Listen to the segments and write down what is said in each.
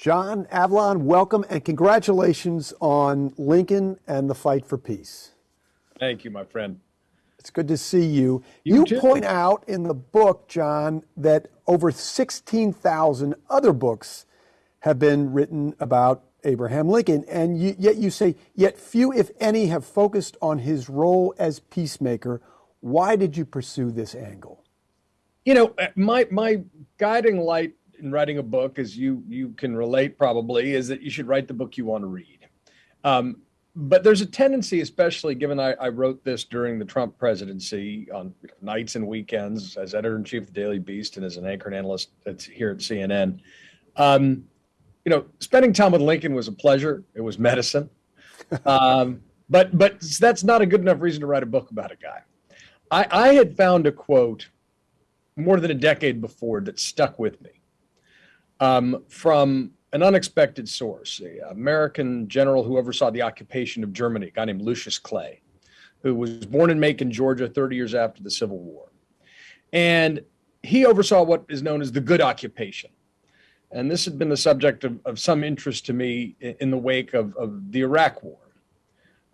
John Avlon, welcome and congratulations on Lincoln and the fight for peace. Thank you, my friend. It's good to see you. You, you point out in the book, John, that over 16,000 other books have been written about Abraham Lincoln, and you, yet you say, yet few, if any, have focused on his role as peacemaker. Why did you pursue this angle? You know, uh, my my guiding light in writing a book, as you you can relate probably, is that you should write the book you want to read. Um, but there's a tendency, especially given I, I, wrote this during the Trump presidency on nights and weekends as editor in chief of the Daily Beast and as an anchor and analyst at, here at CNN. Um, you know, spending time with Lincoln was a pleasure. It was medicine. Um, but but that's not a good enough reason to write a book about a guy. I, I had found a quote more than a decade before that stuck with me um, from an unexpected source, an American general who oversaw the occupation of Germany, a guy named Lucius Clay, who was born in Macon, Georgia, 30 years after the Civil War. And he oversaw what is known as the good occupation. And this had been the subject of, of some interest to me in the wake of, of the Iraq War.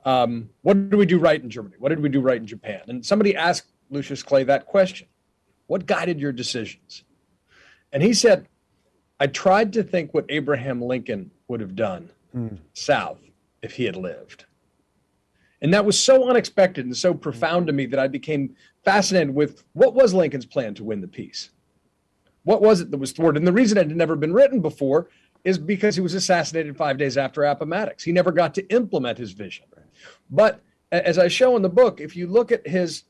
Um, what did we do right in Germany? What did we do right in Japan? And somebody asked Lucius Clay that question What guided your decisions? And he said, I tried to think what Abraham Lincoln would have done mm. South if he had lived. And that was so unexpected and so profound to me that I became fascinated with what was Lincoln's plan to win the peace? What was it that was thwarted? And the reason it had never been written before is because he was assassinated five days after Appomattox. He never got to implement his vision. But as I show in the book, if you look at his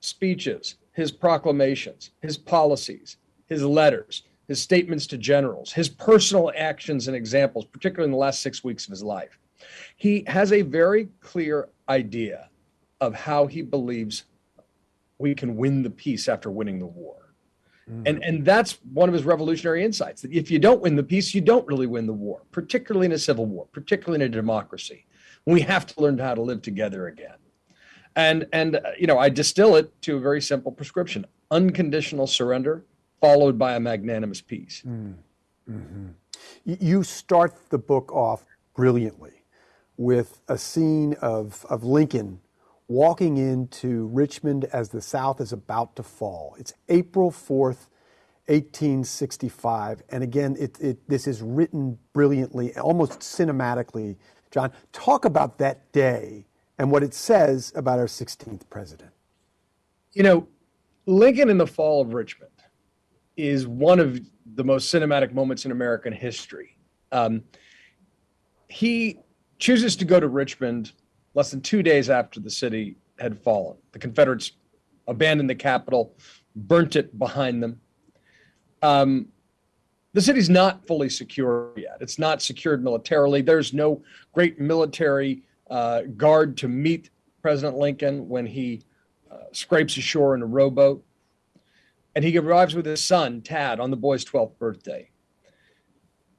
speeches, his proclamations, his policies, his letters, his statements to generals, his personal actions and examples, particularly in the last six weeks of his life. He has a very clear idea of how he believes we can win the peace after winning the war. Mm. And, and that's one of his revolutionary insights that if you don't win the peace, you don't really win the war, particularly in a civil war, particularly in a democracy. We have to learn how to live together again. And, and uh, you know, I distill it to a very simple prescription unconditional surrender followed by a magnanimous peace. Mm. Mm-hmm. You start the book off brilliantly with a scene of, of Lincoln walking into Richmond as the South is about to fall. It's April 4th, 1865. And again, it, it, this is written brilliantly, almost cinematically. John, talk about that day and what it says about our 16th president. You know, Lincoln in the fall of Richmond is one of the most cinematic moments in American history. Um, he chooses to go to Richmond less than two days after the city had fallen. The Confederates abandoned the capital, burnt it behind them. Um, the city's not fully secure yet. It's not secured militarily. There's no great military uh, guard to meet President Lincoln when he uh, scrapes ashore in a rowboat and he arrives with his son Tad on the boy's 12th birthday.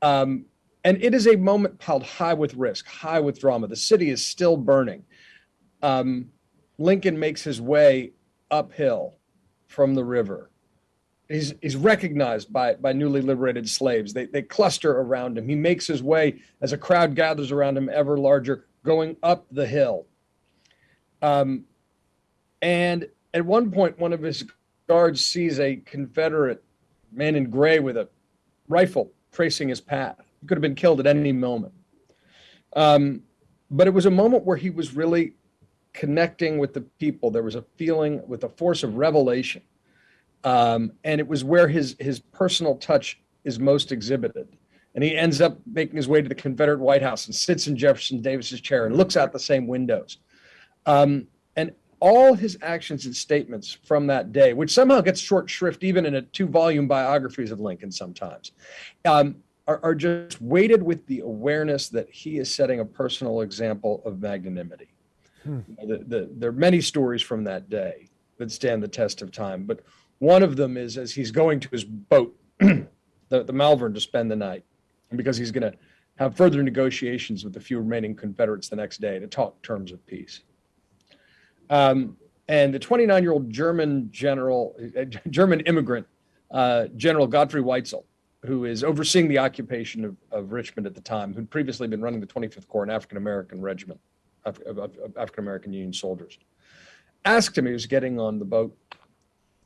Um, and it is a moment piled high with risk, high with drama. The city is still burning. Um, Lincoln makes his way uphill from the river. He's, he's recognized by, by newly liberated slaves. They, they cluster around him. He makes his way as a crowd gathers around him ever larger, going up the hill. Um, and at one point, one of his guard sees a Confederate man in gray with a rifle tracing his path. He could have been killed at any moment. Um, but it was a moment where he was really connecting with the people. There was a feeling with a force of revelation. Um, and it was where his, his personal touch is most exhibited. And he ends up making his way to the Confederate White House and sits in Jefferson Davis's chair and looks out the same windows. Um, and all his actions and statements from that day, which somehow gets short shrift even in a two volume biographies of Lincoln sometimes, um, are, are, just weighted with the awareness that he is setting a personal example of magnanimity. Hmm. The, the, there are many stories from that day that stand the test of time, but one of them is as he's going to his boat, the, the Malvern, to spend the night, because he's going to have further negotiations with the few remaining Confederates the next day to talk terms of peace. Um, and the 29 year old German general, uh, German immigrant, uh, General Godfrey Weitzel, who is overseeing the occupation of, of Richmond at the time, who'd previously been running the 25th Corps, an African American regiment of, of, of African American Union soldiers, asked him, he was getting on the boat,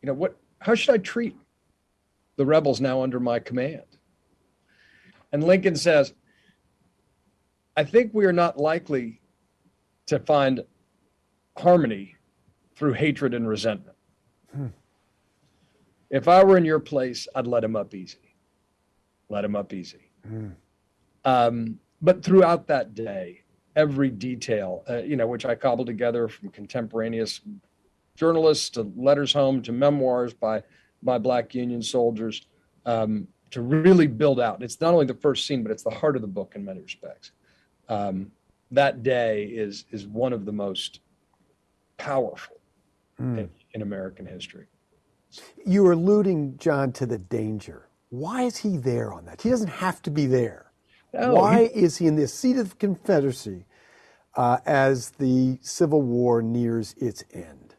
you know, what, how should I treat the rebels now under my command? And Lincoln says, I think we are not likely to find harmony through hatred and resentment. Hmm. If I were in your place, I'd let him up easy. Let him up easy. Hmm. Um, but throughout that day, every detail, uh, you know, which I cobbled together from contemporaneous journalists to letters home to memoirs by by Black Union soldiers, um, to really build out. It's not only the first scene, but it's the heart of the book in many respects. Um, that day is is one of the most powerful mm. in, in American history. You are alluding, John, to the danger. Why is he there on that? He doesn't have to be there. No, Why he, is he in the seat of the Confederacy uh, as the Civil War nears its end?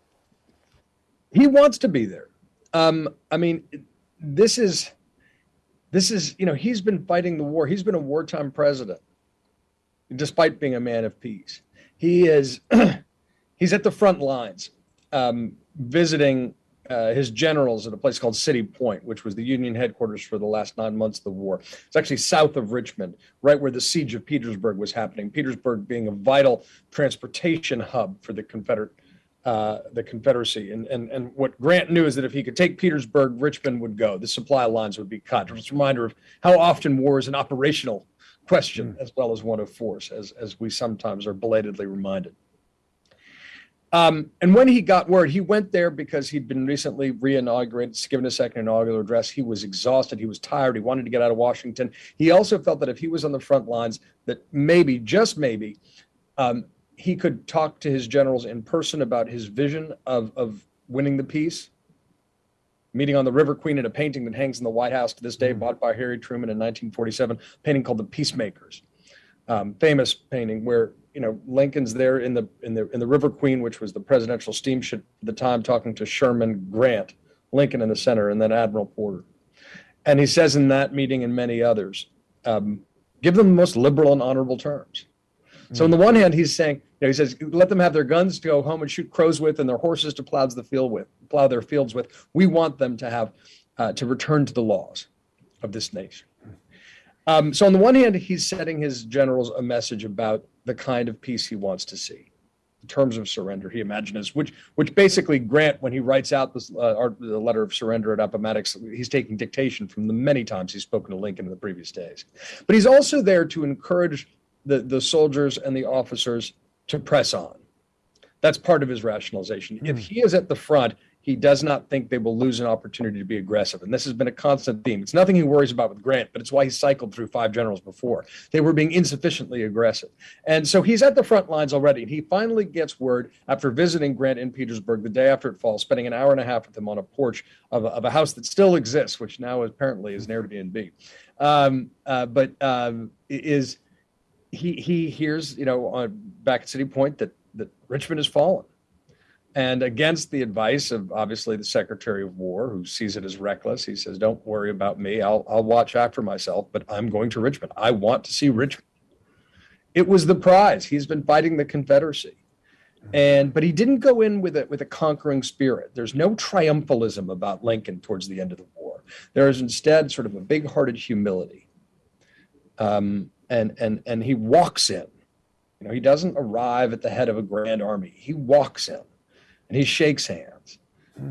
He wants to be there. Um, I mean, this is this is you know he's been fighting the war. He's been a wartime president, despite being a man of peace. He is he's at the front lines, um, visiting uh, his generals at a place called City Point, which was the Union headquarters for the last nine months of the war. It's actually south of Richmond, right where the siege of Petersburg was happening. Petersburg being a vital transportation hub for the Confederate, uh, the Confederacy. And, and and what Grant knew is that if he could take Petersburg, Richmond would go. The supply lines would be cut. Just a reminder of how often war is an operational question mm. as well as one of force, as as we sometimes are belatedly reminded. Um, and when he got word, he went there because he'd been recently re-inaugurated, given a second inaugural address. He was exhausted. He was tired. He wanted to get out of Washington. He also felt that if he was on the front lines, that maybe, just maybe, um, he could talk to his generals in person about his vision of, of winning the peace. Meeting on the River Queen in a painting that hangs in the White House to this day, mm-hmm. bought by Harry Truman in 1947, painting called The Peacemakers. Um, famous painting where you know, Lincoln's there in the in the in the River Queen, which was the presidential steamship at the time, talking to Sherman Grant, Lincoln in the center, and then Admiral Porter. And he says in that meeting and many others, um, give them the most liberal and honorable terms. So on the one hand, he's saying, you know, he says, let them have their guns to go home and shoot crows with, and their horses to plow the field with, plow their fields with. We want them to have uh, to return to the laws of this nation. Um, so on the one hand, he's setting his generals a message about the kind of peace he wants to see, the terms of surrender he imagines, which which basically Grant, when he writes out this uh, the letter of surrender at Appomattox, he's taking dictation from the many times he's spoken to Lincoln in the previous days. But he's also there to encourage the the soldiers and the officers to press on. That's part of his rationalization. Mm. If hmm. he is at the front, he does not think they will lose an opportunity to be aggressive. And this has been a constant theme. It's nothing he worries about with Grant, but it's why he cycled through five generals before. They were being insufficiently aggressive. And so he's at the front lines already. And he finally gets word after visiting Grant in Petersburg the day after it falls, spending an hour and a half with him on a porch of a, of a house that still exists, which now apparently is an Airbnb. Um, uh, but um, is he he hears, you know, on, back at City Point that that Richmond has fallen and against the advice of obviously the Secretary of War, who sees it as reckless, he says, "Don't worry about me. I'll I'll watch after myself, but I'm going to Richmond. I want to see Richmond." It was the prize. He's been fighting the Confederacy, and but he didn't go in with a with a conquering spirit. There's no triumphalism about Lincoln towards the end of the war. There is instead sort of a big-hearted humility, um, and and and he walks in. You know, he doesn't arrive at the head of a grand army. He walks in and he shakes hands.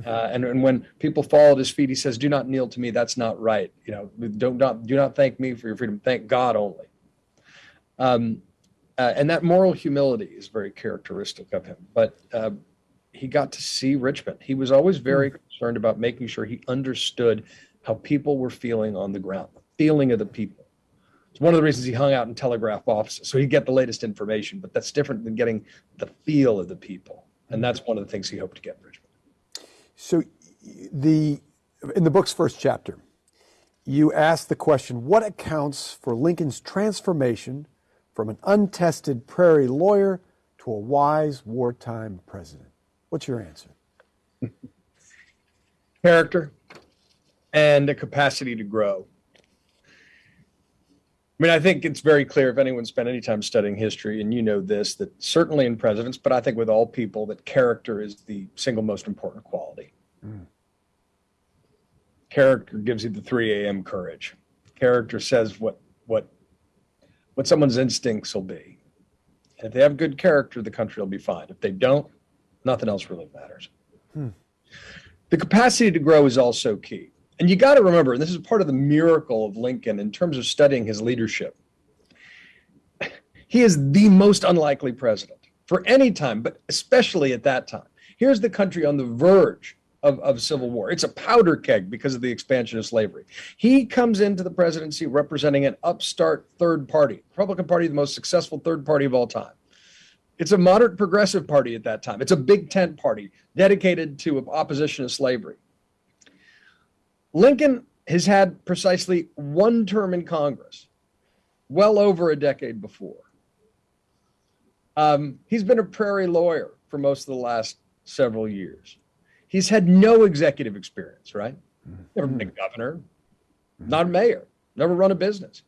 Uh, and, and when people fall at his feet, he says, "Do not kneel to me. That's not right. You know, don't not do not thank me for your freedom. Thank God only." Um, uh, and that moral humility is very characteristic of him. But uh, he got to see Richmond. He was always very mm. concerned about making sure he understood how people were feeling on the ground, the feeling of the people. It's one of the reasons he hung out in telegraph offices, so he'd get the latest information. But that's different than getting the feel of the people. And that's one of the things he hoped to get in Richmond. So the in the book's first chapter, you ask the question, what accounts for Lincoln's transformation from an untested prairie lawyer to a wise wartime president? What's your answer? Character and a capacity to grow. I mean, I think it's very clear if anyone spent any time studying history, and you know this, that certainly in presidents, but I think with all people, that character is the single most important quality. Mm. Character gives you the 3 a.m. courage. Character says what what what someone's instincts will be. And if they have good character, the country will be fine. If they don't, nothing else really matters. Hmm. The capacity to grow is also key. And you got to remember, and this is part of the miracle of Lincoln in terms of studying his leadership. He is the most unlikely president for any time, but especially at that time. Here's the country on the verge of, of civil war. It's a powder keg because of the expansion of slavery. He comes into the presidency representing an upstart third party, Republican Party, the most successful third party of all time. It's a moderate progressive party at that time. It's a big tent party dedicated to opposition to slavery. Lincoln has had precisely one term in Congress, well over a decade before. Um, he's been a prairie lawyer for most of the last several years. He's had no executive experience, right? Never been a mm-hmm. governor, not a mayor, never run a business.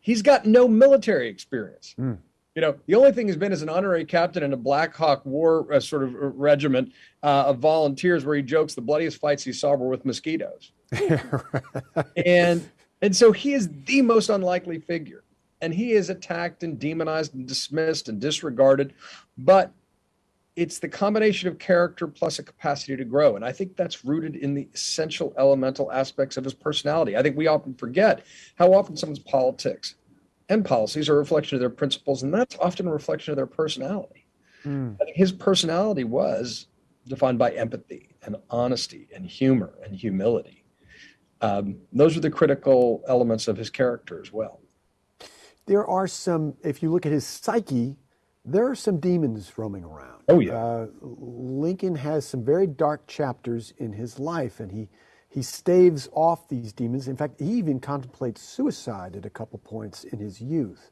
He's got no military experience. Mm. You know, the only thing he's been is an honorary captain in a Black Hawk War uh, sort of regiment uh, of volunteers where he jokes the bloodiest fights he saw were with mosquitoes. and and so he is the most unlikely figure. And he is attacked and demonized and dismissed and disregarded. But it's the combination of character plus a capacity to grow. And I think that's rooted in the essential elemental aspects of his personality. I think we often forget how often someone's politics and policies are a reflection of their principles, and that's often a reflection of their personality. Mm. his personality was defined by empathy and honesty and humor and humility. Um, those are the critical elements of his character as well. There are some, if you look at his psyche, there are some demons roaming around. Oh, yeah. Uh, Lincoln has some very dark chapters in his life, and he he staves off these demons. In fact, he even contemplates suicide at a couple points in his youth.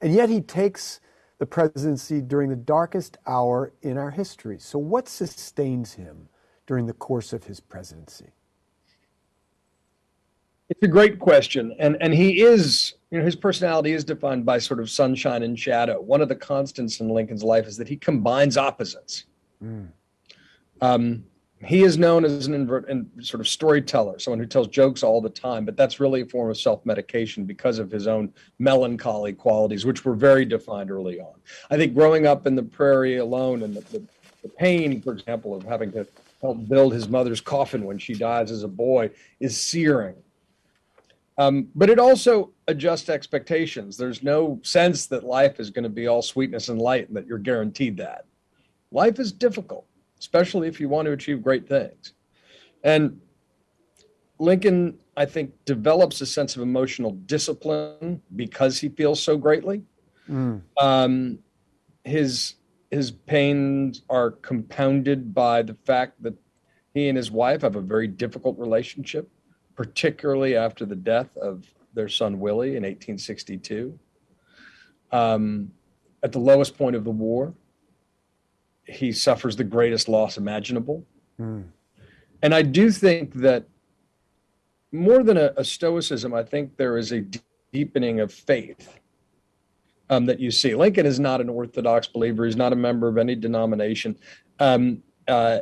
And yet he takes the presidency during the darkest hour in our history. So, what sustains him during the course of his presidency? It's a great question. And, and he is, you know, his personality is defined by sort of sunshine and shadow. One of the constants in Lincoln's life is that he combines opposites. Mm. Um, he is known as an invert and sort of storyteller, someone who tells jokes all the time, but that's really a form of self-medication because of his own melancholy qualities, which were very defined early on. I think growing up in the prairie alone and the, the, the pain, for example, of having to help build his mother's coffin when she dies as a boy is searing. Um, but it also adjusts expectations. There's no sense that life is going to be all sweetness and light and that you're guaranteed that. Life is difficult especially if you want to achieve great things. And Lincoln, I think, develops a sense of emotional discipline because he feels so greatly. Mm. Um, his his pains are compounded by the fact that he and his wife have a very difficult relationship, particularly after the death of their son Willie in 1862. Um, at the lowest point of the war, he suffers the greatest loss imaginable. Mm. And I do think that more than a, a, stoicism, I think there is a deepening of faith um, that you see. Lincoln is not an Orthodox believer. He's not a member of any denomination. Um, uh,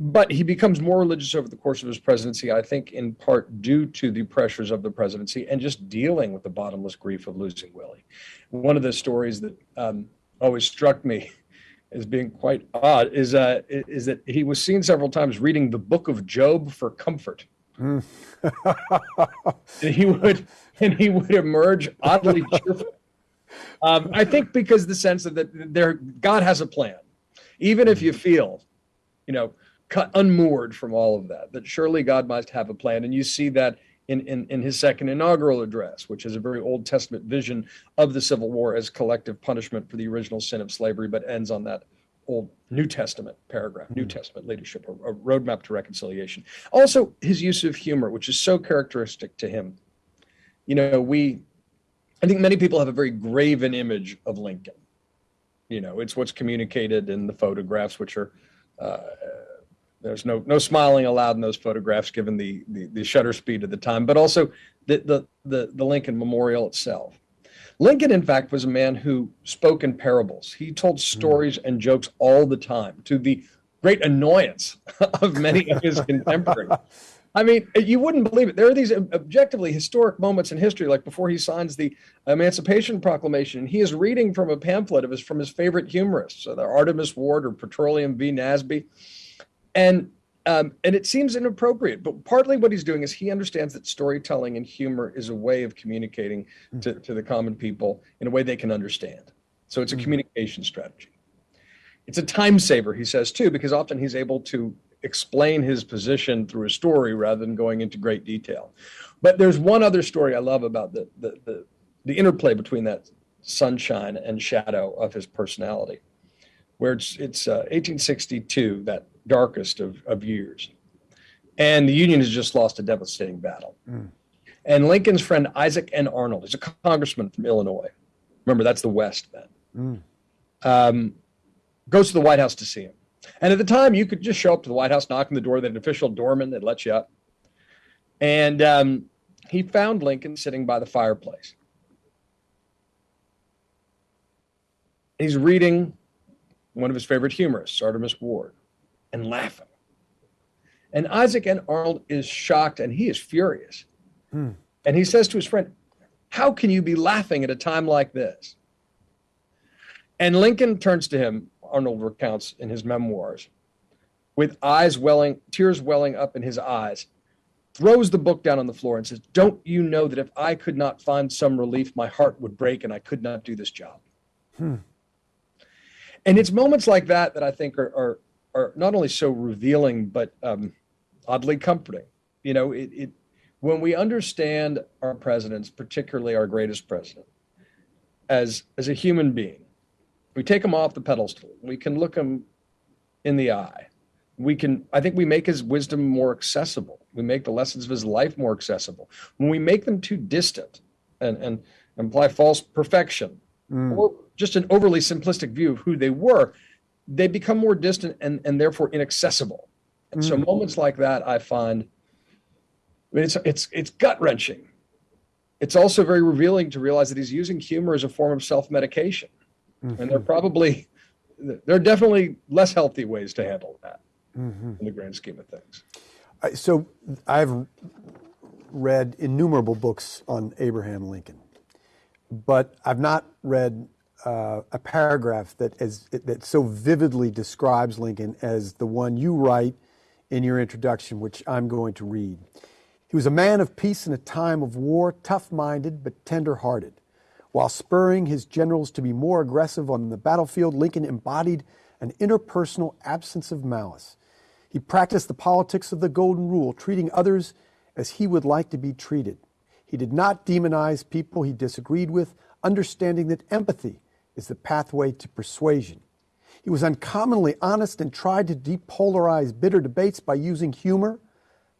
but he becomes more religious over the course of his presidency, I think, in part due to the pressures of the presidency and just dealing with the bottomless grief of losing Willie. One of the stories that um, always struck me as being quite odd is uh, is that he was seen several times reading the book of Job for comfort. Mm. and he would and he would emerge oddly cheerful. Um, I think because the sense of that there God has a plan, even if you feel, you know, cut unmoored from all of that, that surely God must have a plan, and you see that in, in, in his second inaugural address, which is a very Old Testament vision of the Civil War as collective punishment for the original sin of slavery, but ends on that Old New Testament paragraph, New hmm. Testament leadership, a, a roadmap to reconciliation. Also, his use of humor, which is so characteristic to him. You know, we, I think many people have a very graven image of Lincoln. You know, it's what's communicated in the photographs, which are uh, there's no no smiling allowed in those photographs, given the the, the shutter speed of the time, but also the, the the the Lincoln Memorial itself. Lincoln, in fact, was a man who spoke in parables. He told hmm. stories mm. and jokes all the time to the great annoyance of many of his contemporaries. I mean, you wouldn't believe it. There are these objectively historic moments in history, like before he signs the Emancipation Proclamation. He is reading from a pamphlet of his from his favorite humorists, so the Artemus Ward or Petroleum V. Nasby, and um, and it seems inappropriate. But partly what he's doing is he understands that storytelling and humor is a way of communicating to, to the common people in a way they can understand. So it's a mm-hmm. communication strategy. It's a time saver, he says too, because often he's able to explain his position through a story rather than going into great detail. But there's one other story I love about the the the, the interplay between that sunshine and shadow of his personality, where it's it's uh, 1862, that darkest of, of years, and the Union has just lost a devastating battle. Mm. And Lincoln's friend Isaac N. Arnold is a congressman from Illinois. Remember, that's the West then. Mm. Um, goes to the White House to see him. And at the time, you could just show up to the White House, knock on the door, that an official doorman that let you up. And um, he found Lincoln sitting by the fireplace. He's reading one of his favorite humorists, Artemus Ward, and laughing. And Isaac N. Arnold is shocked and he is furious. Hmm. And he says to his friend, How can you be laughing at a time like this? And Lincoln turns to him Arnold recounts in his memoirs, with eyes welling, tears welling up in his eyes, throws the book down on the floor and says, Don't you know that if I could not find some relief, my heart would break and I could not do this job? Hmm. And it's moments like that that I think are, are, are not only so revealing, but um, oddly comforting. You know, it, it, when we understand our presidents, particularly our greatest president, as, as a human being, we take him off the pedestal. We can look him in the eye. We can, I think we make his wisdom more accessible. We make the lessons of his life more accessible. When we make them too distant and, and imply false perfection mm. or just an overly simplistic view of who they were, they become more distant and, and therefore inaccessible. And mm. so moments like that, I find, I mean, it's, it's, it's gut wrenching. It's also very revealing to realize that he's using humor as a form of self medication. Mm-hmm. And they're probably, there are definitely less healthy ways to handle that mm-hmm. in the grand scheme of things. So I've read innumerable books on Abraham Lincoln, but I've not read uh, a paragraph that is that so vividly describes Lincoln as the one you write in your introduction, which I'm going to read. He was a man of peace in a time of war, tough-minded but tender-hearted. While spurring his generals to be more aggressive on the battlefield, Lincoln embodied an interpersonal absence of malice. He practiced the politics of the Golden Rule, treating others as he would like to be treated. He did not demonize people he disagreed with, understanding that empathy is the pathway to persuasion. He was uncommonly honest and tried to depolarize bitter debates by using humor,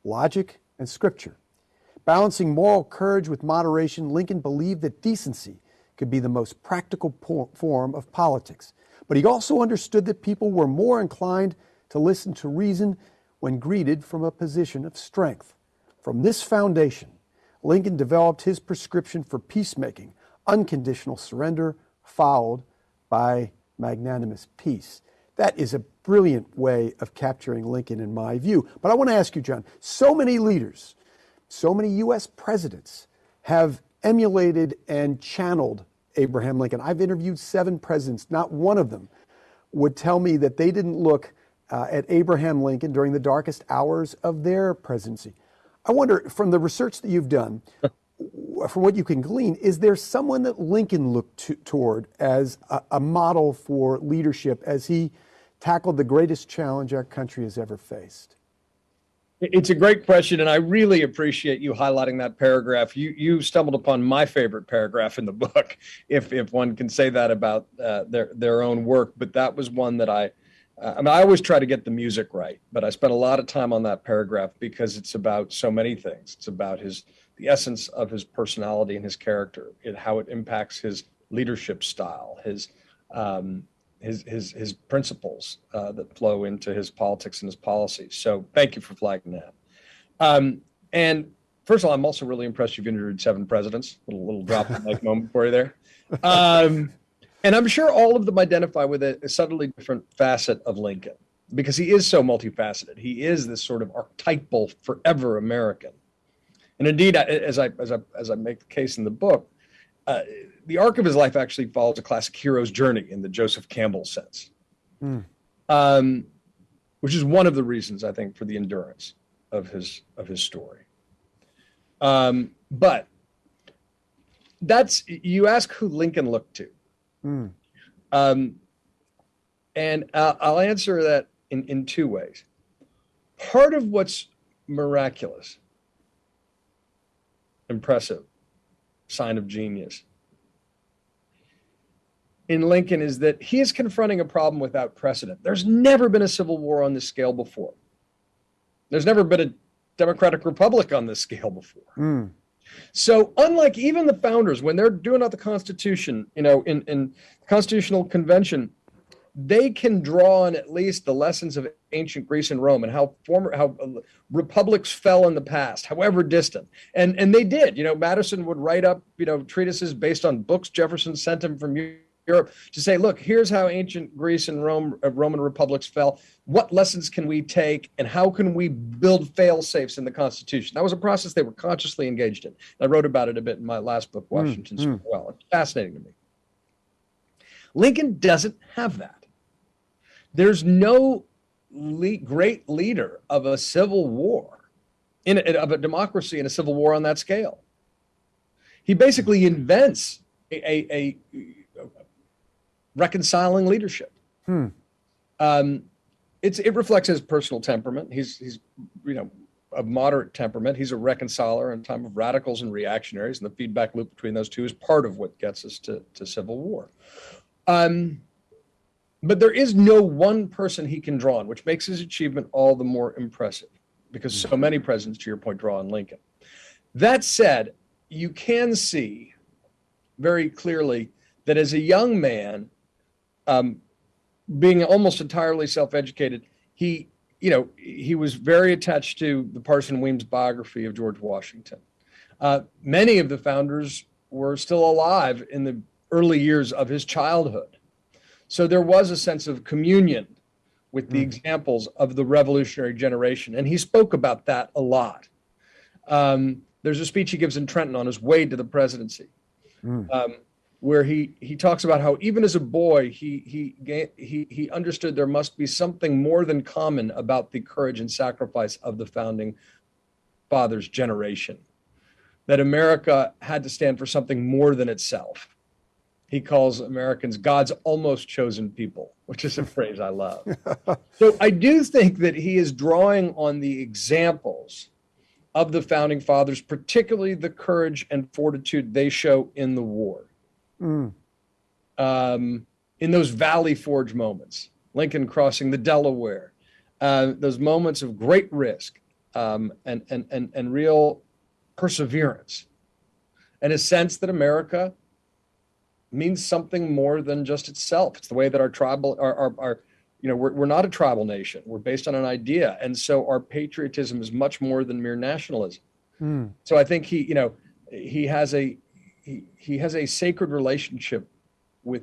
logic, and scripture. Balancing moral courage with moderation, Lincoln believed that decency could be the most practical form of politics. But he also understood that people were more inclined to listen to reason when greeted from a position of strength. From this foundation, Lincoln developed his prescription for peacemaking, unconditional surrender, followed by magnanimous peace. That is a brilliant way of capturing Lincoln in my view. But I want to ask you, John, so many leaders so many U.S. presidents have emulated and channeled Abraham Lincoln. I've interviewed seven presidents, not one of them would tell me that they didn't look uh, at Abraham Lincoln during the darkest hours of their presidency. I wonder, from the research that you've done, from what you can glean, is there someone that Lincoln looked to, toward as a, a model for leadership as he tackled the greatest challenge our country has ever faced? It's a great question, and I really appreciate you highlighting that paragraph. You you stumbled upon my favorite paragraph in the book, if if one can say that about uh, their their own work. But that was one that I, uh, I mean, I always try to get the music right, but I spent a lot of time on that paragraph because it's about so many things. It's about his the essence of his personality and his character, and how it impacts his leadership style, his um, his his his principles uh, that flow into his politics and his policies. So thank you for flagging that. Um, and first of all, I'm also really impressed you've interviewed seven presidents. Little little drop of mic moment for you there. Um, and I'm sure all of them identify with a, a subtly different facet of Lincoln because he is so multifaceted. He is this sort of archetypal, forever American. And indeed, as I as I as I make the case in the book, uh, the arc of his life actually follows a classic hero's journey in the Joseph Campbell sense, mm. um, which is one of the reasons I think for the endurance of his of his story. Um, but that's you ask who Lincoln looked to, mm. um, and uh, I'll answer that in in two ways. Part of what's miraculous, impressive, sign of genius in Lincoln is that he is confronting a problem without precedent. There's never been a civil war on this scale before. There's never been a democratic republic on this scale before. Mm. So unlike even the founders, when they're doing out the Constitution, you know, in, in Constitutional Convention, they can draw on at least the lessons of ancient Greece and Rome and how former how uh, republics fell in the past, however distant. And and they did. You know, Madison would write up you know treatises based on books Jefferson sent him from Europe to say, look, here's how ancient Greece and Rome, uh, Roman republics fell. What lessons can we take, and how can we build fail safes in the Constitution? That was a process they were consciously engaged in. I wrote about it a bit in my last book, hmm, Washington's mm, Well. It's fascinating to me. Lincoln doesn't have that. There's no le- great leader of a civil war, in a, of a democracy in a civil war on that scale. He basically invents a, a, a reconciling leadership. Hmm. Um, it's it reflects his personal temperament. He's he's you know of moderate temperament. He's a reconciler in time of radicals and reactionaries, and the feedback loop between those two is part of what gets us to, to civil war. Um, but there is no one person he can draw on, which makes his achievement all the more impressive, because so many presidents, to your point, draw on Lincoln. That said, you can see very clearly that as a young man, um, being almost entirely self-educated, he, you know, he was very attached to the Parson Weems biography of George Washington. Uh, many of the founders were still alive in the early years of his childhood. So there was a sense of communion with the mm. examples of the revolutionary generation. And he spoke about that a lot. Um, there's a speech he gives in Trenton on his way to the presidency. Mm. Um, where he he talks about how even as a boy he he he he understood there must be something more than common about the courage and sacrifice of the founding fathers generation that america had to stand for something more than itself he calls americans god's almost chosen people which is a phrase i love. So i do think that he is drawing on the examples of the founding fathers particularly the courage and fortitude they show in the war. Mm. Um, in those Valley Forge moments, Lincoln crossing the Delaware, uh, those moments of great risk um, and, and, and, and real perseverance, and a sense that America means something more than just itself. It's the way that our tribal, our, our, our you know, we're, we're not a tribal nation. We're based on an idea. And so our patriotism is much more than mere nationalism. Mm. So I think he, you know, he has a, he, he has a sacred relationship with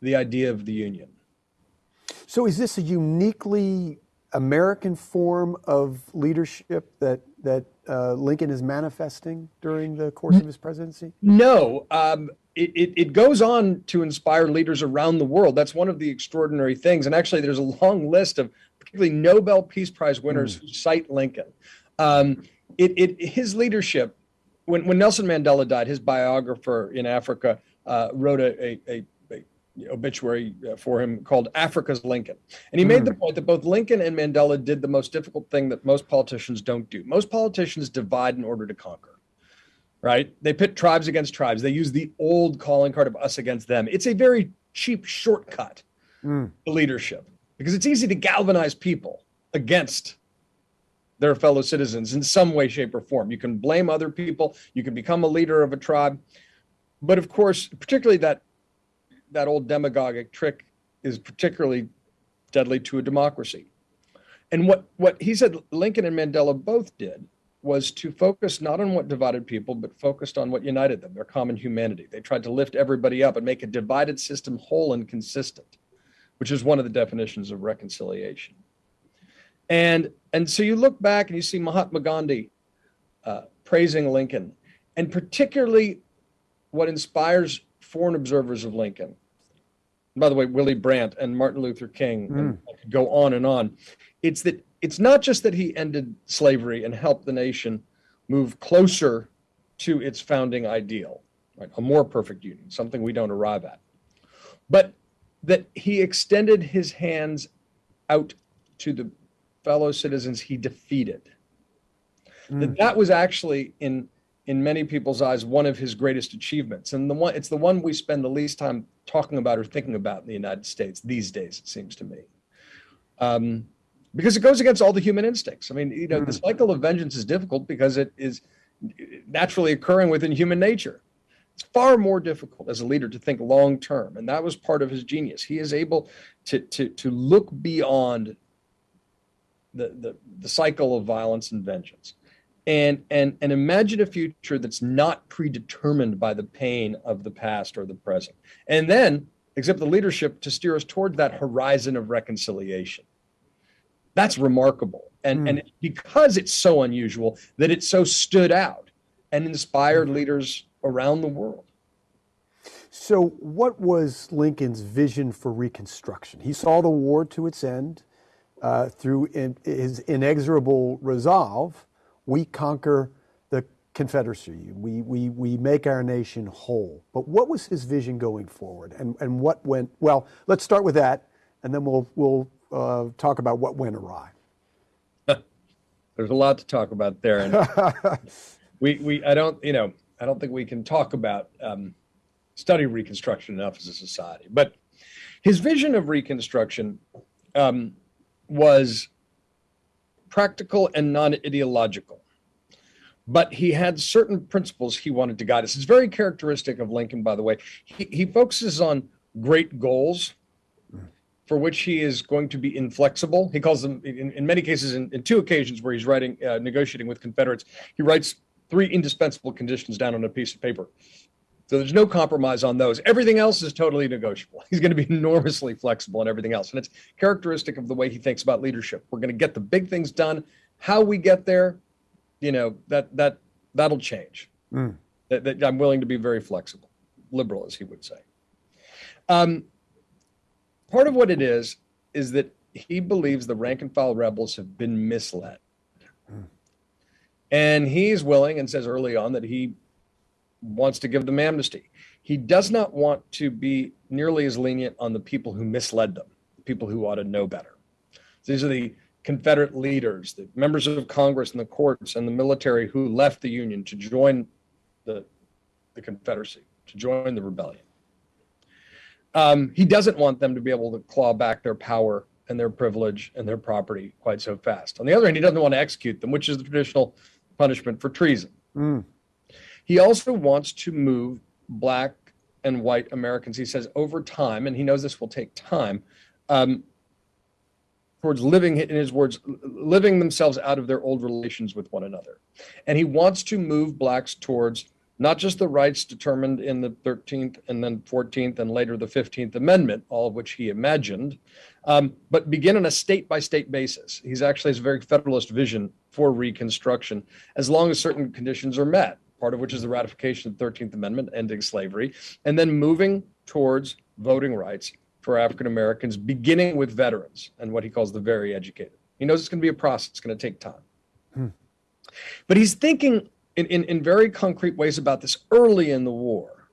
the idea of the union. So is this a uniquely American form of leadership that that uh, Lincoln is manifesting during the course of his presidency? No, um, it, it, it, goes on to inspire leaders around the world. That's one of the extraordinary things. And actually, there's a long list of particularly Nobel Peace Prize winners mm. who cite Lincoln. Um, it, it, his leadership when, when Nelson Mandela died, his biographer in Africa uh, wrote a, a, a, a, obituary uh, for him called Africa's Lincoln. And he mm. made the hmm. point that both Lincoln and Mandela did the most difficult thing that most politicians don't do. Most politicians divide in order to conquer, right? They pit tribes against tribes. They use the old calling card of us against them. It's a very cheap shortcut mm. to leadership because it's easy to galvanize people against their fellow citizens in some way, shape, or form. You can blame other people. You can become a leader of a tribe. But of course, particularly that that old demagogic trick is particularly deadly to a democracy. And what, what he said Lincoln and Mandela both did was to focus not on what divided people, but focused on what united them, their common humanity. They tried to lift everybody up and make a divided system whole and consistent, which is one of the definitions of reconciliation. And, and so you look back and you see Mahatma Gandhi uh, praising Lincoln, and particularly what inspires foreign observers of Lincoln. By the way, Willy Brandt and Martin Luther King, mm. and go on and on. It's that it's not just that he ended slavery and helped the nation move closer to its founding ideal, right? A more perfect union, something we don't arrive at, but that he extended his hands out to the fellow citizens he defeated. Mm. That that was actually in in many people's eyes one of his greatest achievements and the one it's the one we spend the least time talking about or thinking about in the united states these days it seems to me um, because it goes against all the human instincts. I mean you know mm. the cycle of vengeance is difficult because it is naturally occurring within human nature. It's far more difficult as a leader to think long term and that was part of his genius. He is able to to to look beyond the the, the cycle of violence and vengeance and and and imagine a future that's not predetermined by the pain of the past or the present. And then exhibit the leadership to steer us toward that horizon of reconciliation that's remarkable and mm. and because it's so unusual that it so stood out and inspired leaders around the world so what was lincoln's vision for reconstruction he saw the war to its end uh, through in, his inexorable resolve we conquer the Confederacy. We, we, we make our nation whole. But what was his vision going forward? And, and what went, well, let's start with that, and then we'll, we'll uh, talk about what went awry. There's a lot to talk about there. And we, we, I don't, you know, I don't think we can talk about um, study Reconstruction enough as a society. But his vision of Reconstruction um, was practical and non-ideological. But he had certain principles he wanted to guide us. It's very characteristic of Lincoln, by the way. He, he focuses on great goals for which he is going to be inflexible. He calls them, in, in many cases, in, in, two occasions where he's writing, uh, negotiating with Confederates, he writes three indispensable conditions down on a piece of paper. So there's no compromise on those. Everything else is totally negotiable. He's going to be enormously flexible and everything else. And it's characteristic of the way he thinks about leadership. We're going to get the big things done. How we get there, you know, that that that'll change. Mm. That, that, I'm willing to be very flexible, liberal, as he would say. Um, part of what it is is that he believes the rank and file rebels have been misled. And he's willing and says early on that he wants to give them amnesty. He does not want to be nearly as lenient on the people who misled them, the people who ought to know better. These are the Confederate leaders, the members of Congress and the courts and the military who left the Union to join the, the Confederacy, to join the rebellion. Um, he doesn't want them to be able to claw back their power and their privilege and their property quite so fast. On the other hand, he doesn't want to execute them, which is the traditional punishment for treason. Mm. He also wants to move black and white Americans, he says, over time, and he knows this will take time, um, towards living, in his words, living themselves out of their old relations with one another. And he wants to move blacks towards not just the rights determined in the 13th and then 14th and later the 15th Amendment, all of which he imagined, um, but begin on a state by state basis. He's actually has a very federalist vision for Reconstruction as long as certain conditions are met part of which is the ratification of the 13th Amendment, ending slavery, and then moving towards voting rights for African Americans, beginning with veterans and what he calls the very educated. He knows it's going to be a process, it's going to take time. Hmm. But he's thinking in, in, in, very concrete ways about this early in the war.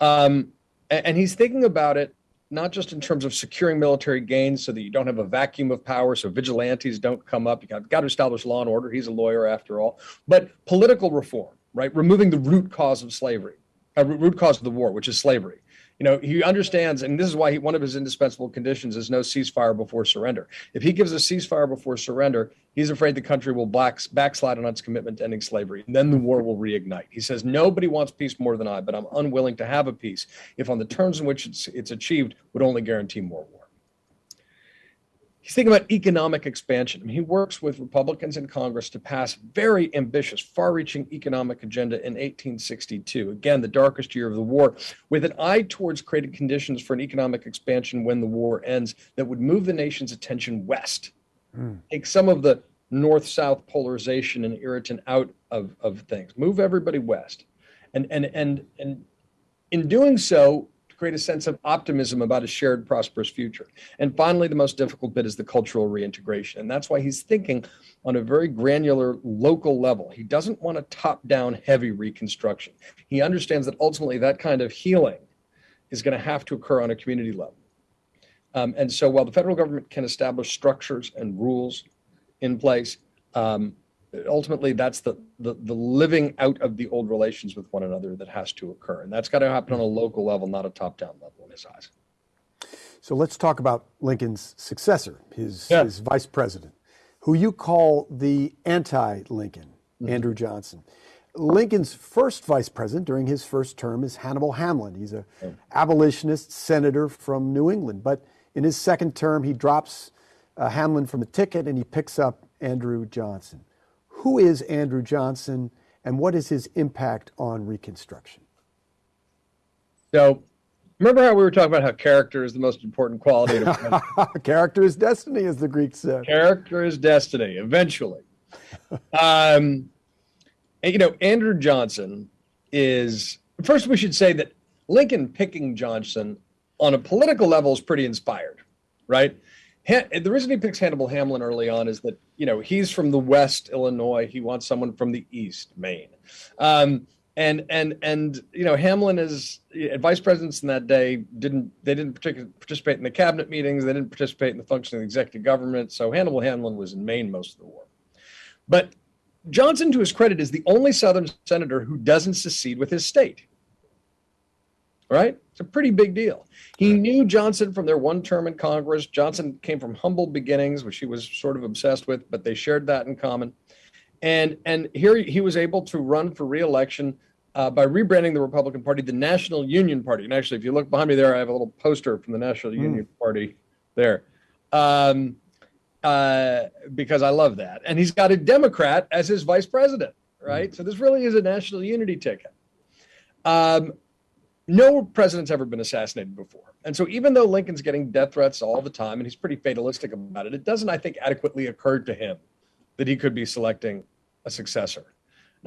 Um, and, and he's thinking about it not just in terms of securing military gains so that you don't have a vacuum of power, so vigilantes don't come up. You got, got to establish law and order. He's a lawyer after all. But political reform, right? Removing the root cause of slavery, a uh, root cause of the war, which is slavery. You know, he understands, and this is why he, one of his indispensable conditions is no ceasefire before surrender. If he gives a ceasefire before surrender, he's afraid the country will back, backslide on its commitment to ending slavery. And then the war will reignite. He says, nobody wants peace more than I, but I'm unwilling to have a peace if on the terms in which it's, it's achieved would only guarantee more war. He's thinking about economic expansion. I mean, he works with Republicans in Congress to pass very ambitious, far-reaching economic agenda in 1862. Again, the darkest year of the war, with an eye towards creating conditions for an economic expansion when the war ends that would move the nation's attention west, mm. take some of the north-south polarization and irritant out of, of things, move everybody west, and and and and in doing so, create a sense of optimism about a shared prosperous future. And finally, the most difficult bit is the cultural reintegration. And that's why he's thinking on a very granular local level. He doesn't want a top down heavy reconstruction. He understands that ultimately that kind of healing is going to have to occur on a community level. Um, and so while the federal government can establish structures and rules in place, um, ultimately that's the, the, the living out of the old relations with one another that has to occur and that's got to happen on a local level not a top-down level in his eyes so let's talk about lincoln's successor his, yeah. his vice president who you call the anti-lincoln mm-hmm. andrew johnson lincoln's first vice president during his first term is hannibal hamlin he's a yeah. abolitionist senator from new england but in his second term he drops uh, hamlin from the ticket and he picks up andrew johnson who is Andrew Johnson and what is his impact on Reconstruction? So, remember how we were talking about how character is the most important quality? character is destiny, as the Greeks said. Character is destiny, eventually. um, and, you know, Andrew Johnson is, first, we should say that Lincoln picking Johnson on a political level is pretty inspired, right? The reason he picks Hannibal Hamlin early on is that you know he's from the West Illinois. He wants someone from the East Maine, um, and and and you know Hamlin is vice presidents in that day didn't they didn't participate in the cabinet meetings. They didn't participate in the function of the executive government. So Hannibal Hamlin was in Maine most of the war, but Johnson, to his credit, is the only Southern senator who doesn't secede with his state right? It's a pretty big deal. He knew Johnson from their one term in Congress. Johnson came from humble beginnings, which he was sort of obsessed with, but they shared that in common. And and here he was able to run for reelection uh, by rebranding the Republican Party the National Union Party. And actually, if you look behind me there, I have a little poster from the National mm. Union Party there. Um, uh, because I love that. And he's got a Democrat as his vice president, right? Mm. So this really is a national unity ticket. Um, no president's ever been assassinated before. And so even though Lincoln's getting death threats all the time and he's pretty fatalistic about it, it doesn't, I think, adequately occur to him that he could be selecting a successor.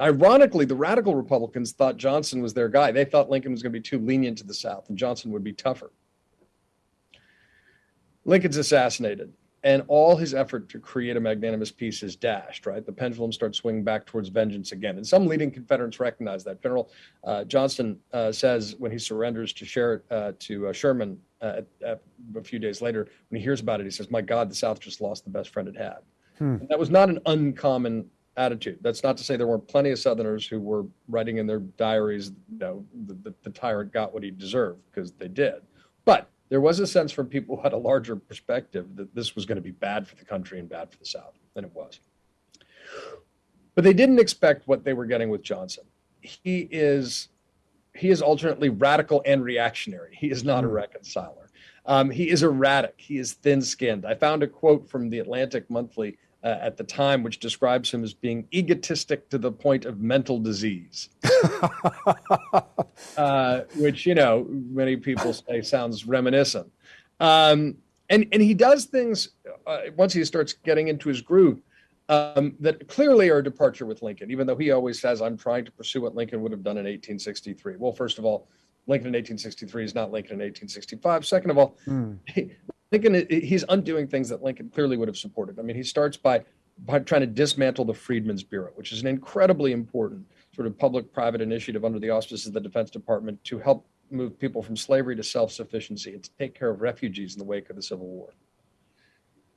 Ironically, the radical Republicans thought Johnson was their guy. They thought Lincoln was going to be too lenient to the South and Johnson would be tougher. Lincoln's assassinated and all his effort to create a magnanimous peace is dashed, right? The pendulum starts swinging back towards vengeance again. And some leading Confederates recognize that. General uh, Johnston uh, says when he surrenders to, Sher- uh, to uh, Sherman uh, a few days later, when he hears about it, he says, My God, the South just lost the best friend it had. Hmm. That was not an uncommon attitude. That's not to say there weren't plenty of Southerners who were writing in their diaries, you know, the, the, the tyrant got what he deserved, because they did. But there was a sense from people who had a larger perspective that this was going to be bad for the country and bad for the South, and it was. But they didn't expect what they were getting with Johnson. He is he is alternately radical and reactionary. He is not a hmm. reconciler. Um, he is erratic. He is thin-skinned. I found a quote from the Atlantic Monthly uh, at the time, which describes him as being egotistic to the point of mental disease, uh, which you know many people say sounds reminiscent. Um, and and he does things uh, once he starts getting into his groove um, that clearly are a departure with Lincoln, even though he always says, "I'm trying to pursue what Lincoln would have done in 1863." Well, first of all, Lincoln in 1863 is not Lincoln in 1865. Second of all, mm. Lincoln, he's undoing things that Lincoln clearly would have supported. I mean, he starts by, by trying to dismantle the Freedmen's Bureau, which is an incredibly important sort of public-private initiative under the auspices of the Defense Department to help move people from slavery to self-sufficiency and to take care of refugees in the wake of the Civil War.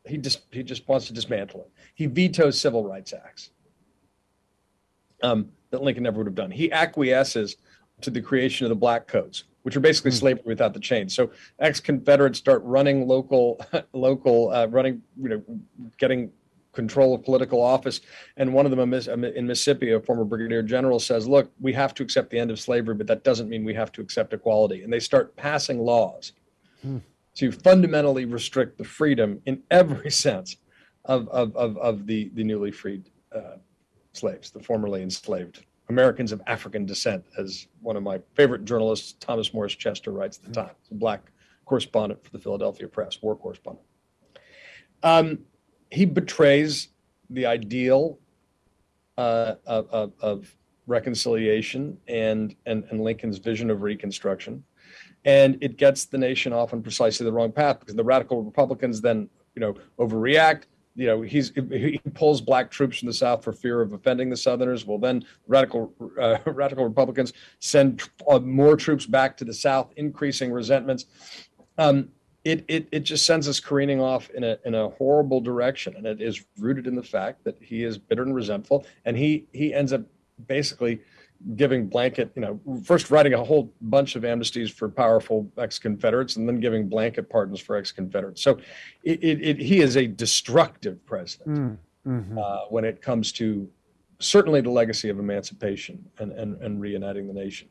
He just he just wants to dismantle it. He vetoes civil rights acts um, that Lincoln never would have done. He acquiesces to the creation of the black codes, which are basically mm. slavery without the chains. So ex-Confederates start running local, local, uh, running, you know, getting control of political office. And one of them in Mississippi, a former brigadier general says, look, we have to accept the end of slavery, but that doesn't mean we have to accept equality. And they start passing laws. Mm. to fundamentally restrict the freedom in every sense of, of, of, of the, the newly freed uh, slaves, the formerly enslaved Americans of African descent, as one of my favorite journalists, Thomas Morris Chester, writes at the time. a black correspondent for the Philadelphia Press, war correspondent. Um, he betrays the ideal uh, of, of, reconciliation and, and, and Lincoln's vision of Reconstruction. And it gets the nation off on precisely the wrong path because the radical Republicans then, you know, overreact you know he's he pulls black troops from the south for fear of offending the southerners well then radical uh, radical republicans send uh, more troops back to the south increasing resentments um, it, it, it just sends us careening off in a, in a horrible direction. And it is rooted in the fact that he is bitter and resentful. And he, he ends up basically giving blanket, you know, first writing a whole bunch of amnesties for powerful ex-Confederates and then giving blanket pardons for ex-Confederates. So it, it, it, he is a destructive president mm, mm-hmm. uh, when it comes to certainly the legacy of emancipation and, and, and reuniting the nation.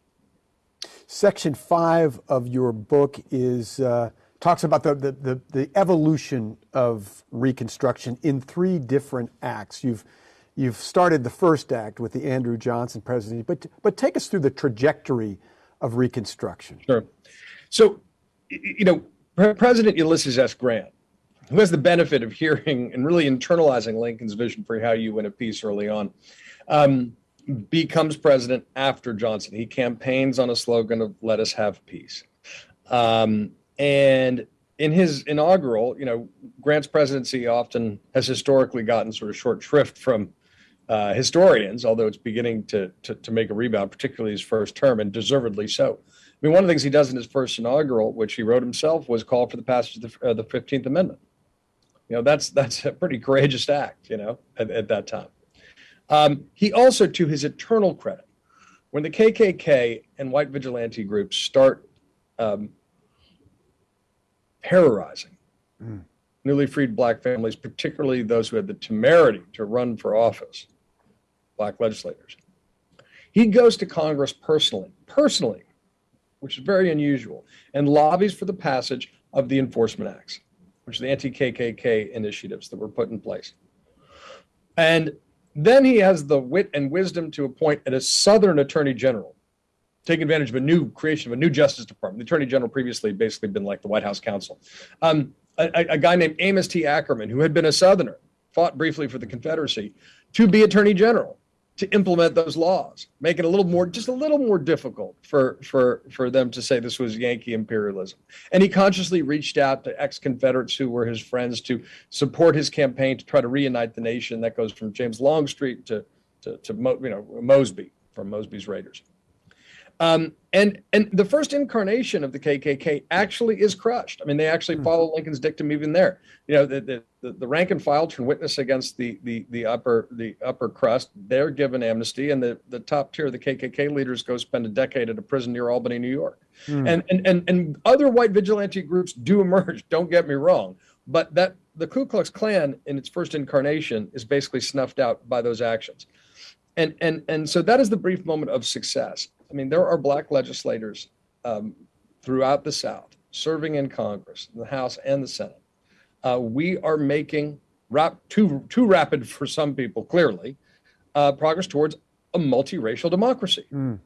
Section five of your book is uh, talks about the, the, the, the, evolution of Reconstruction in three different acts. You've you've started the first act with the Andrew Johnson presidency, but but take us through the trajectory of Reconstruction. Sure. So, you know, President Ulysses S. Grant, who has the benefit of hearing and really internalizing Lincoln's vision for how you win a peace early on. Um, becomes president after Johnson. He campaigns on a slogan of "Let us have peace," um, and in his inaugural, you know, Grant's presidency often has historically gotten sort of short shrift from uh, historians, although it's beginning to, to, to make a rebound, particularly his first term, and deservedly so. I mean, one of the things he does in his first inaugural, which he wrote himself, was call for the passage of the, uh, the 15th Amendment. You know, that's that's a pretty courageous act, you know, at, at that time. Um, he also, to his eternal credit, when the KKK and white vigilante groups start um, terrorizing mm. newly freed black families, particularly those who had the temerity to run for office, black legislators, he goes to Congress personally, personally, which is very unusual, and lobbies for the passage of the Enforcement Acts, which are the anti KKK initiatives that were put in place. And then he has the wit and wisdom to appoint a Southern Attorney General, take advantage of a new creation of a new Justice Department. The Attorney General previously had basically been like the White House counsel. Um, a, a, guy named Amos T. Akerman, who had been a Southerner, fought briefly for the Confederacy, to be Attorney General to implement those laws, make it a little more, just a little more difficult for for for them to say this was Yankee imperialism. And he consciously reached out to ex-Confederates who were his friends to support his campaign to try to reunite the nation. That goes from James Longstreet to to, to you know Mosby from Mosby's Raiders. Um, and and the first incarnation of the KKK actually is crushed. I mean, they actually hmm. follow Lincoln's dictum even there. You know, the the, the rank and file turn witness against the the the upper the upper crust. They're given amnesty, and the the top tier of the KKK leaders go spend a decade at a prison near Albany, New York. Mm. And, and and and other white vigilante groups do emerge. Don't get me wrong, but that the Ku Klux Klan in its first incarnation is basically snuffed out by those actions. And and and so that is the brief moment of success. I mean, there are black legislators um, throughout the South serving in Congress, the House, and the Senate. Uh, we are making rap- too too rapid for some people, clearly, uh, progress towards a multiracial democracy, mm.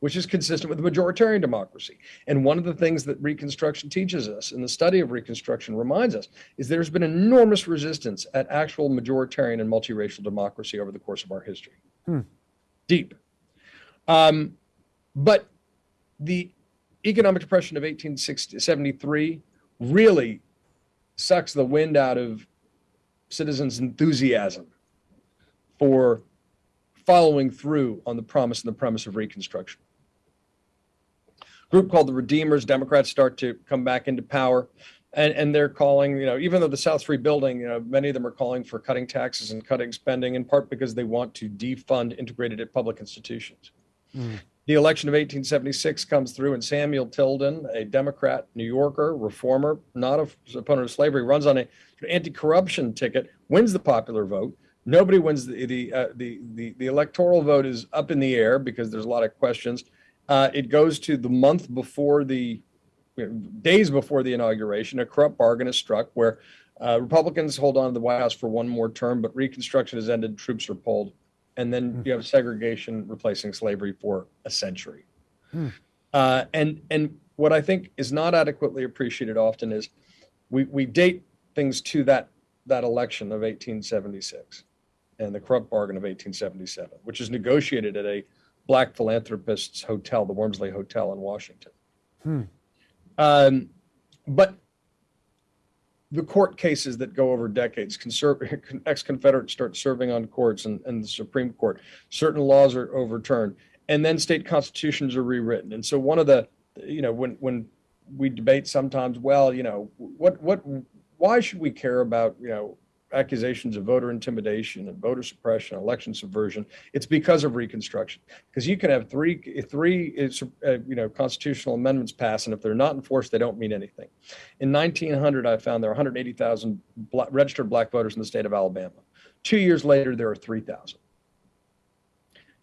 which is consistent with a majoritarian democracy. And one of the things that Reconstruction teaches us, and the study of Reconstruction reminds us, is there's been enormous resistance at actual majoritarian and multiracial democracy over the course of our history. Mm. Deep. Um, but the economic depression of 1873 really sucks the wind out of citizens' enthusiasm for following through on the promise and the premise of Reconstruction. A group called the Redeemers, Democrats start to come back into power. And, and they're calling, you know, even though the South's rebuilding, you know, many of them are calling for cutting taxes and cutting spending, in part because they want to defund integrated public institutions. Mm. The election of 1876 comes through, and Samuel Tilden, a Democrat, New Yorker, reformer, not a opponent of slavery, runs on an anti-corruption ticket, wins the popular vote. Nobody wins the the, uh, the the the electoral vote is up in the air because there's a lot of questions. Uh, it goes to the month before the days before the inauguration, a corrupt bargain is struck where uh, Republicans hold on to the White House for one more term, but Reconstruction has ended, troops are pulled, and then mm. you have segregation replacing slavery for a century. Mm. Uh, and and what I think is not adequately appreciated often is we we date things to that that election of 1876 and the corrupt bargain of 1877, which is negotiated at a black philanthropist's hotel, the Wormley Hotel in Washington. Hmm. Um, but the court cases that go over decades, ex-Confederates start serving on courts and, and the Supreme Court. Certain laws are overturned, and then state constitutions are rewritten. And so one of the, you know, when when we debate sometimes, well, you know, what what why should we care about, you know, accusations of voter intimidation and voter suppression, election subversion. It's because of Reconstruction. Because you can have three, three, uh, you know, constitutional amendments passed, and if they're not enforced, they don't mean anything. In 1900, I found there were 180,000 black, registered black voters in the state of Alabama. Two years later, there are 3,000.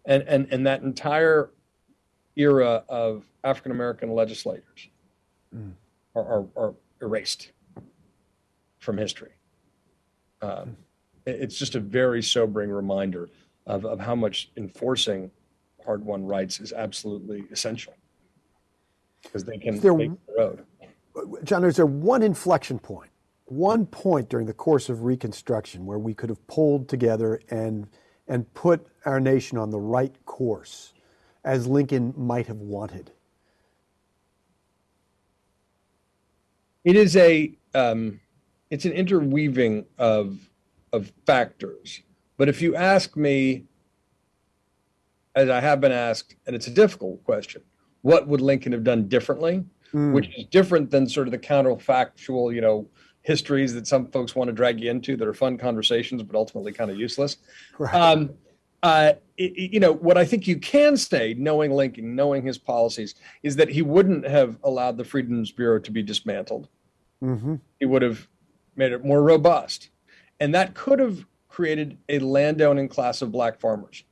And and and that entire era of African American legislators mm. are, are, are erased from history. Um, it's just a very sobering reminder of, of how much enforcing hard won rights is absolutely essential because they can there, make the road. John, is there one inflection point, one point during the course of Reconstruction where we could have pulled together and and put our nation on the right course as Lincoln might have wanted? It is a um, it's an interweaving of of factors. But if you ask me, as I have been asked, and it's a difficult question, what would Lincoln have done differently? Mm. Which is different than sort of the counterfactual, you know, histories that some folks want to drag you into that are fun conversations, but ultimately kind of useless. Right. Um, uh, it, you know, what I think you can say, knowing Lincoln, knowing his policies, is that he wouldn't have allowed the Freedmen's Bureau to be dismantled. Mm-hmm. He would have made it more robust. And that could have created a landowning class of black farmers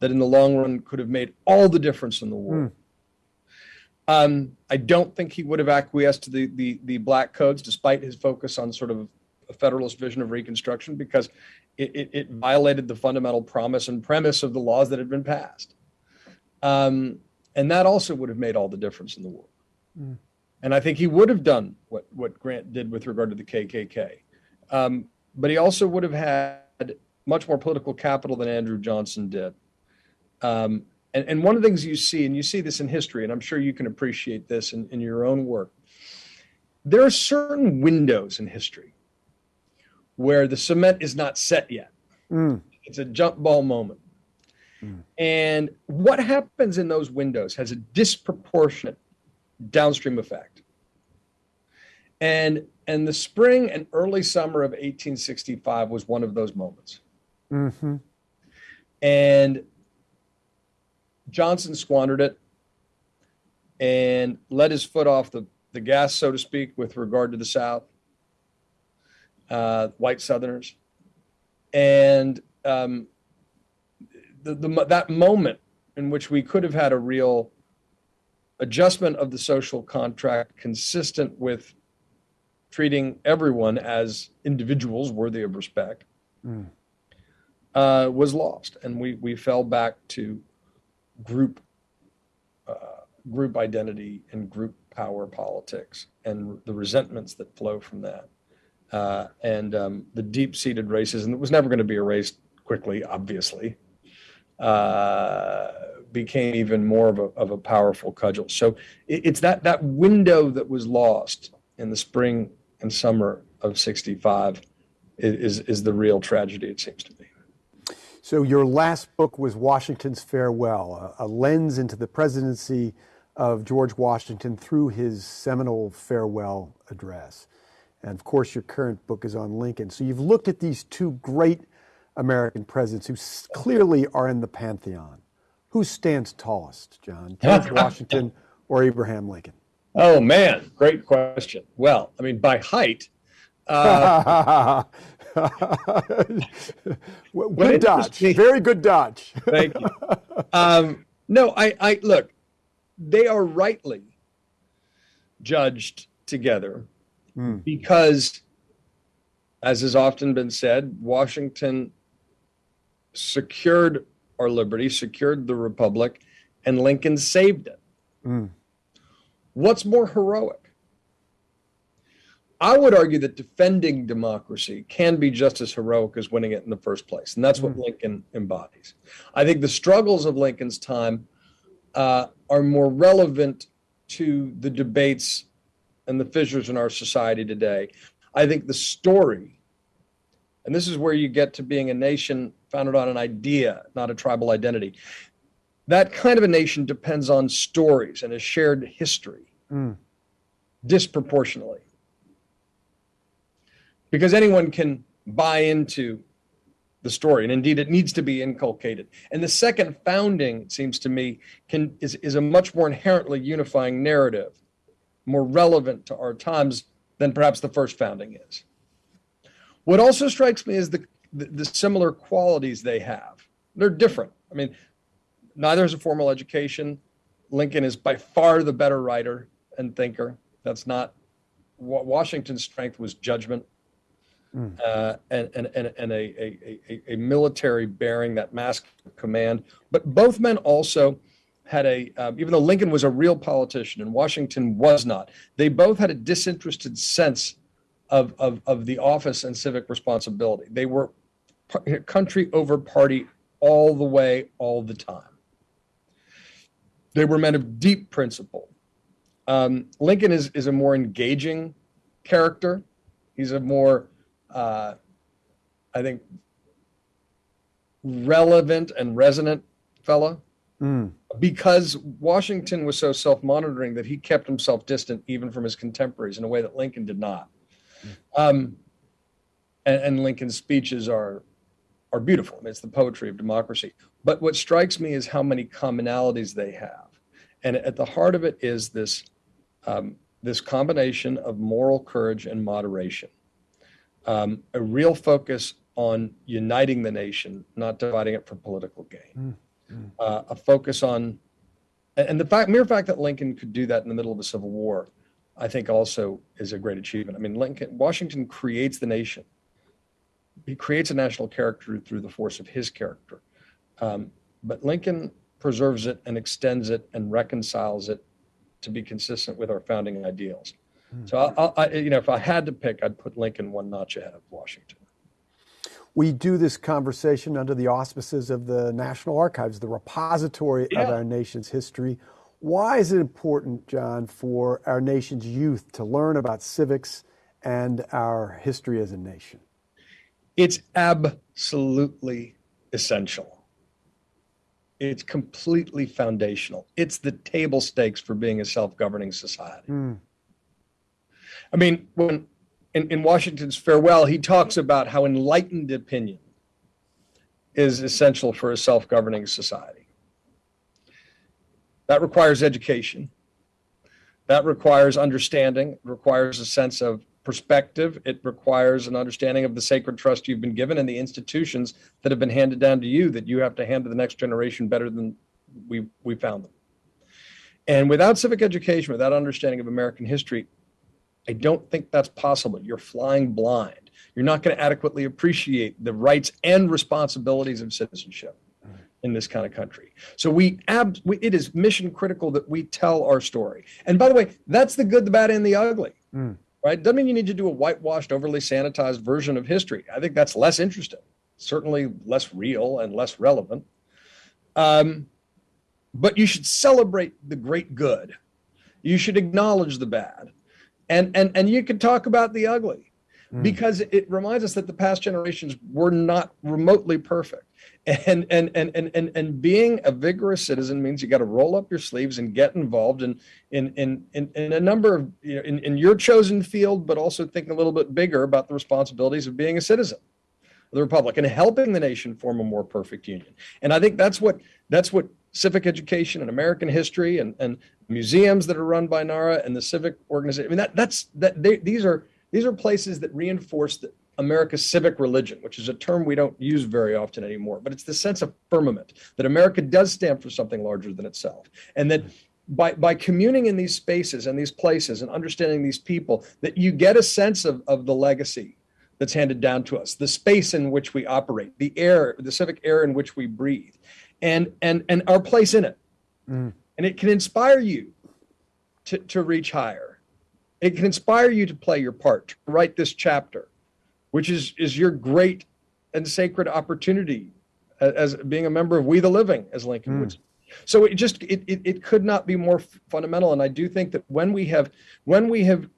that in the long run could have made all the difference in the war. Mm. Um, I don't think he would have acquiesced to the, the, the black codes, despite his focus on sort of a federalist vision of Reconstruction, because it, it, it violated the fundamental promise and premise of the laws that had been passed. Um, and that also would have made all the difference in the war. Mm. And I think he would have done what, what Grant did with regard to the KKK. Um, but he also would have had much more political capital than Andrew Johnson did. Um, and, and one of the things you see, and you see this in history, and I'm sure you can appreciate this in, in your own work, there are certain windows in history where the cement is not set yet. Mm. It's a jump ball moment. Mm. And what happens in those windows has a disproportionate downstream effect. And and the spring and early summer of 1865 was one of those moments. Mm-hmm. And Johnson squandered it and let his foot off the, the gas, so to speak, with regard to the South, uh, white Southerners. And um, the, the, that moment in which we could have had a real adjustment of the social contract consistent with treating everyone as individuals worthy of respect mm. uh, was lost, and we we fell back to group uh, group identity and group power politics and the resentments that flow from that, uh, and um, the deep seated racism that was never going to be erased quickly, obviously. Became even more of a, of a powerful cudgel. So it, it's that that window that was lost in the spring and summer of 65 is, is the real tragedy, it seems to me. So, your last book was Washington's Farewell, a, a, lens into the presidency of George Washington through his seminal farewell address. And of course, your current book is on Lincoln. So, you've looked at these two great American presidents who clearly are in the pantheon. Who stands tallest, John? George Washington or Abraham Lincoln? Oh man, great question. Well, I mean, by height. Uh, good dodge. Very good dodge. Thank you. Um, no, I, I look. They are rightly judged together mm. because, as has often been said, Washington secured our liberty, secured the republic, and Lincoln saved it. Mm. What's more heroic? I would argue that defending democracy can be just as heroic as winning it in the first place. And that's what mm. Lincoln embodies. I think the struggles of Lincoln's time uh, are more relevant to the debates and the fissures in our society today. I think the story, and this is where you get to being a nation founded on an idea, not a tribal identity. That kind of a nation depends on stories and a shared history mm. disproportionately. Because anyone can buy into the story, and indeed it needs to be inculcated. And the second founding, it seems to me, can is, is a much more inherently unifying narrative, more relevant to our times than perhaps the first founding is. What also strikes me is the the, the similar qualities they have. They're different. I mean, neither has a formal education. Lincoln is by far the better writer and thinker. That's not what Washington's strength was judgment mm. uh, and, and, and, and a, a, a, a, military bearing, that mask command. But both men also had a, um, even though Lincoln was a real politician and Washington was not, they both had a disinterested sense of, of, of the office and civic responsibility. They were country over party all the way, all the time. They were men of deep principle. Um, Lincoln is, is a more engaging character. He's a more, uh, I think, relevant and resonant fellow. Mm. Because Washington was so self monitoring that he kept himself distant even from his contemporaries in a way that Lincoln did not. Mm. Um, and, and Lincoln's speeches are are beautiful. I mean, it's the poetry of democracy. But what strikes me is how many commonalities they have, and at the heart of it is this um, this combination of moral courage and moderation, um, a real focus on uniting the nation, not dividing it for political gain, mm-hmm. uh, a focus on, and the fact, mere fact that Lincoln could do that in the middle of a civil war, I think also is a great achievement. I mean, Lincoln, Washington creates the nation he creates a national character through the force of his character. Um, but Lincoln preserves it and extends it and reconciles it to be consistent with our founding ideals. Mm-hmm. So, I, I, you know, if I had to pick, I'd put Lincoln one notch ahead of Washington. We do this conversation under the auspices of the National Archives, the repository yeah. of our nation's history. Why is it important, John, for our nation's youth to learn about civics and our history as a nation? It's absolutely essential. It's completely foundational. It's the table stakes for being a self governing society. Mm. I mean, when in, in Washington's farewell, he talks about how enlightened opinion is essential for a self governing society. That requires education. That requires understanding, it requires a sense of perspective. It requires an understanding of the sacred trust you've been given and the institutions that have been handed down to you that you have to hand to the next generation better than we we found them. And without civic education, without understanding of American history, I don't think that's possible. You're flying blind. You're not going to adequately appreciate the rights and responsibilities of citizenship in this kind of country. So we, ab- we, it is mission critical that we tell our story. And by the way, that's the good, the bad, and the ugly. Mm right? Doesn't mean you need to do a whitewashed, overly sanitized version of history. I think that's less interesting, certainly less real and less relevant. Um, but you should celebrate the great good. You should acknowledge the bad, and and and you can talk about the ugly, mm. because it reminds us that the past generations were not remotely perfect and and and and and, and being a vigorous citizen means you got to roll up your sleeves and get involved in in in in, in a number of you know, in, in your chosen field but also thinking a little bit bigger about the responsibilities of being a citizen of the republic and helping the nation form a more perfect union. And i think that's what that's what civic education and american history and and museums that are run by nara and the civic organization i mean that that's that they, these are these are places that reinforce that America's civic religion, which is a term we don't use very often anymore, but it's the sense of firmament that America does stand for something larger than itself, and that by by communing in these spaces and these places and understanding these people that you get a sense of, of the legacy that's handed down to us the space in which we operate the air the civic air in which we breathe and and and our place in it mm. and it can inspire you to, to reach higher it can inspire you to play your part to write this chapter which is is your great and sacred opportunity as, as being a member of we the living as lincoln mm. would so it just it, it, it could not be more fundamental. And I do think that when we have when we have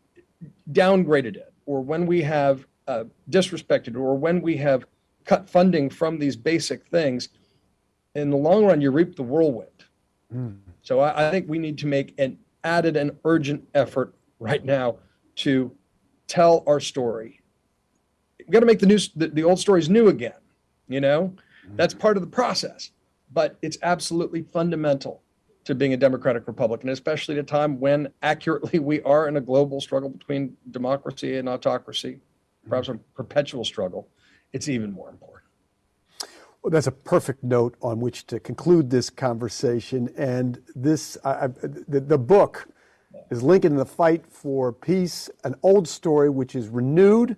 downgraded it, or when we have uh, disrespected, or when we have cut funding from these basic things, in the long run, you reap the whirlwind. Mm. So I, I think we need to make an added and urgent effort right now to tell our story. Got to make the new the, the old stories new again. You know, mm. that's part of the process but it's absolutely fundamental to being a democratic republic, and especially at a time when accurately we are in a global struggle between democracy and autocracy, perhaps a perpetual struggle, it's even more important. Well, that's a perfect note on which to conclude this conversation. And this, I, the, the book is Lincoln and the Fight for Peace, an old story which is renewed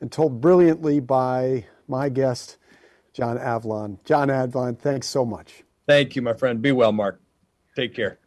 and told brilliantly by my guest, John Avlon. John Avlon, thanks so much. Thank you, my friend. Be well, Mark. Take care.